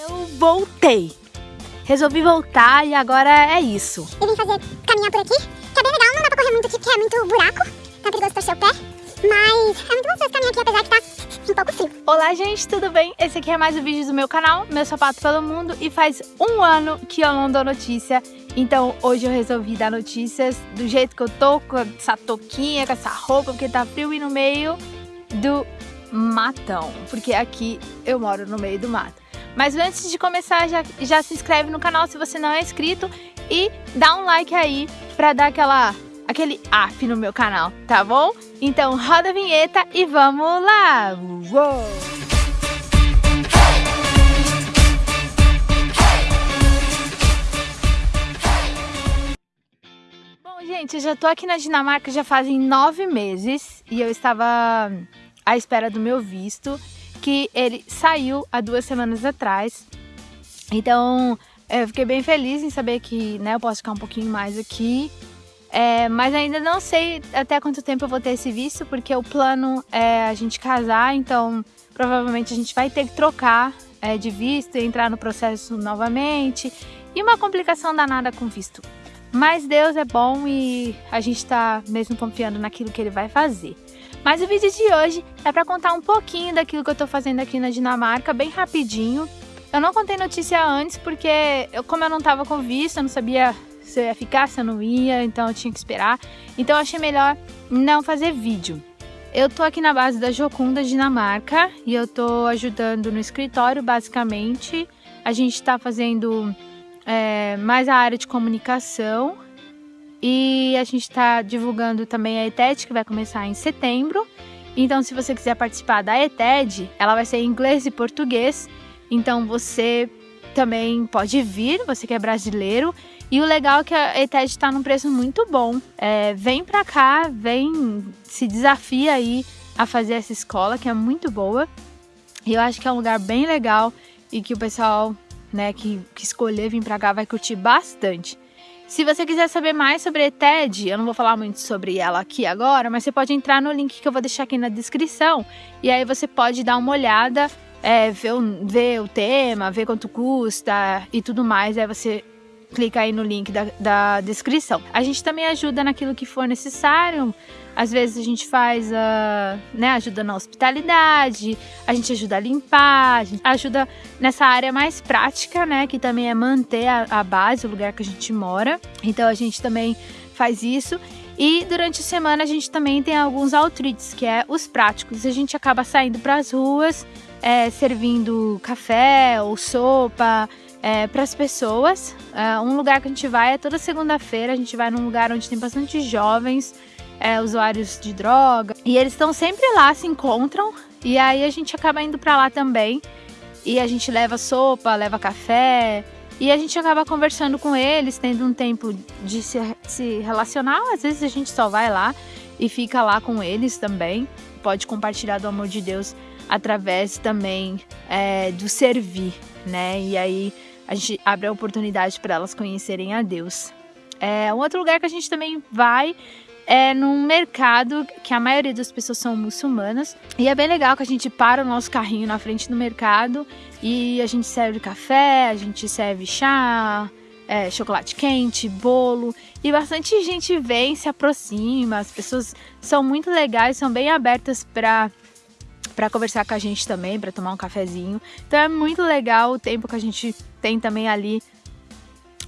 Eu voltei. Resolvi voltar e agora é isso. Eu vim fazer caminhar por aqui, que é bem legal, não dá pra correr muito aqui porque é muito buraco, tá perigoso torcer o pé. Mas é muito gostoso caminhar aqui, apesar que tá um pouco frio. Olá gente, tudo bem? Esse aqui é mais um vídeo do meu canal, Meu Sapato Pelo Mundo E faz um ano que eu não dou notícia Então hoje eu resolvi dar notícias do jeito que eu tô Com essa touquinha, com essa roupa Porque tá frio e no meio do matão Porque aqui eu moro no meio do mato mas antes de começar, já, já se inscreve no canal se você não é inscrito e dá um like aí pra dar aquela, aquele up no meu canal, tá bom? Então roda a vinheta e vamos lá! Uou! Gente, eu já tô aqui na Dinamarca já fazem nove meses e eu estava à espera do meu visto que ele saiu há duas semanas atrás. Então, eu fiquei bem feliz em saber que né, eu posso ficar um pouquinho mais aqui. É, mas ainda não sei até quanto tempo eu vou ter esse visto, porque o plano é a gente casar, então provavelmente a gente vai ter que trocar é, de visto e entrar no processo novamente. E uma complicação danada com visto. Mas Deus é bom e a gente está mesmo confiando naquilo que Ele vai fazer. Mas o vídeo de hoje é para contar um pouquinho daquilo que eu estou fazendo aqui na Dinamarca, bem rapidinho. Eu não contei notícia antes porque, eu, como eu não estava com visto, eu não sabia se eu ia ficar, se eu não ia, então eu tinha que esperar. Então eu achei melhor não fazer vídeo. Eu tô aqui na base da Jocunda, Dinamarca, e eu tô ajudando no escritório, basicamente. A gente tá fazendo é, mais a área de comunicação e a gente está divulgando também a ETED, que vai começar em setembro. Então, se você quiser participar da ETED, ela vai ser em inglês e português. Então, você também pode vir, você que é brasileiro. E o legal é que a ETED está num preço muito bom. É, vem para cá, vem, se desafia aí a fazer essa escola, que é muito boa. E eu acho que é um lugar bem legal e que o pessoal né, que, que escolher vir para cá vai curtir bastante. Se você quiser saber mais sobre a ETED, eu não vou falar muito sobre ela aqui agora, mas você pode entrar no link que eu vou deixar aqui na descrição e aí você pode dar uma olhada, é, ver, o, ver o tema, ver quanto custa e tudo mais. Aí você clica aí no link da, da descrição. A gente também ajuda naquilo que for necessário. Às vezes a gente faz, uh, né, ajuda na hospitalidade, a gente ajuda a limpar, a gente ajuda nessa área mais prática, né, que também é manter a, a base, o lugar que a gente mora. Então a gente também faz isso. E durante a semana a gente também tem alguns outreaches, que é os práticos. A gente acaba saindo para as ruas, é, servindo café ou sopa, é, para as pessoas. É, um lugar que a gente vai é toda segunda-feira, a gente vai num lugar onde tem bastante jovens, é, usuários de droga, e eles estão sempre lá, se encontram, e aí a gente acaba indo para lá também. E a gente leva sopa, leva café, e a gente acaba conversando com eles, tendo um tempo de se, se relacionar. Às vezes a gente só vai lá e fica lá com eles também. Pode compartilhar do amor de Deus através também é, do servir, né? E aí a gente abre a oportunidade para elas conhecerem a Deus. É, um outro lugar que a gente também vai é num mercado que a maioria das pessoas são muçulmanas. E é bem legal que a gente para o nosso carrinho na frente do mercado e a gente serve café, a gente serve chá, é, chocolate quente, bolo. E bastante gente vem, se aproxima. As pessoas são muito legais, são bem abertas para para conversar com a gente também, para tomar um cafezinho. Então é muito legal o tempo que a gente tem também ali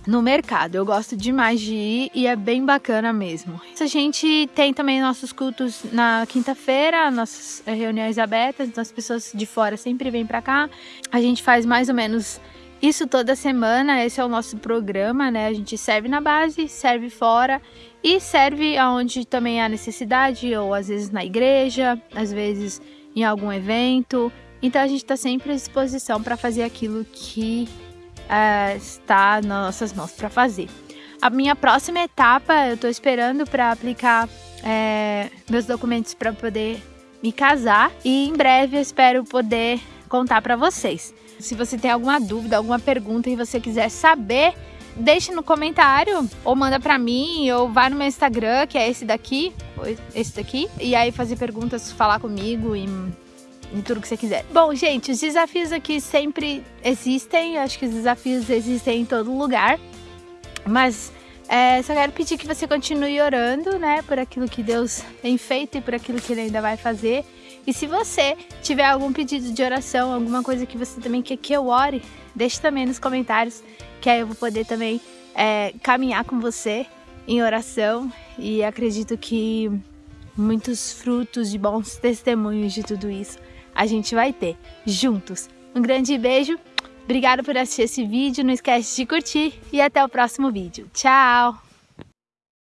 no mercado. Eu gosto demais de ir e é bem bacana mesmo. A gente tem também nossos cultos na quinta-feira, nossas reuniões abertas, então as pessoas de fora sempre vêm para cá. A gente faz mais ou menos isso toda semana, esse é o nosso programa, né? A gente serve na base, serve fora e serve aonde também há necessidade, ou às vezes na igreja, às vezes em algum evento. Então a gente está sempre à disposição para fazer aquilo que uh, está nas nossas mãos para fazer. A minha próxima etapa, eu estou esperando para aplicar é, meus documentos para poder me casar e em breve eu espero poder contar para vocês. Se você tem alguma dúvida, alguma pergunta e você quiser saber, deixe no comentário ou manda para mim ou vai no meu Instagram, que é esse daqui, esse daqui, e aí fazer perguntas, falar comigo e e tudo que você quiser. Bom, gente, os desafios aqui sempre existem, acho que os desafios existem em todo lugar, mas é, só quero pedir que você continue orando, né, por aquilo que Deus tem feito e por aquilo que Ele ainda vai fazer. E se você tiver algum pedido de oração, alguma coisa que você também quer que eu ore, deixe também nos comentários, que aí eu vou poder também é, caminhar com você em oração. E acredito que muitos frutos de bons testemunhos de tudo isso a gente vai ter juntos. Um grande beijo, obrigado por assistir esse vídeo, não esquece de curtir e até o próximo vídeo. Tchau!